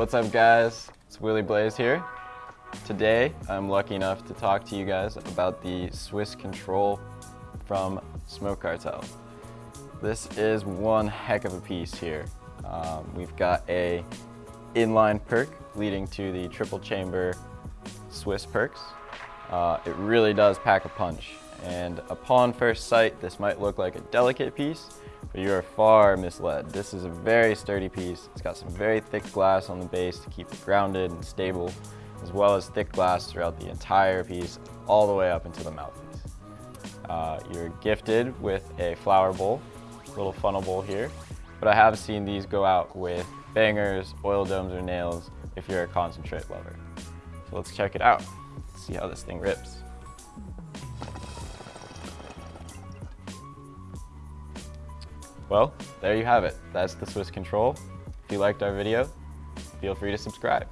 What's up guys? It's Willie Blaze here. Today I'm lucky enough to talk to you guys about the Swiss Control from Smoke Cartel. This is one heck of a piece here. Um, we've got a inline perc leading to the triple chamber Swiss percs. Uh, it really does pack a punch and upon first sight this might look like a delicate piece but you are far misled. This is a very sturdy piece. It's got some very thick glass on the base to keep it grounded and stable, as well as thick glass throughout the entire piece, all the way up into the mouthpiece. Uh, you're gifted with a flower bowl, little funnel bowl here, but I have seen these go out with bangers, oil domes, or nails if you're a concentrate lover. So let's check it out, see how this thing rips. Well, there you have it. That's the Swiss Control. If you liked our video, feel free to subscribe.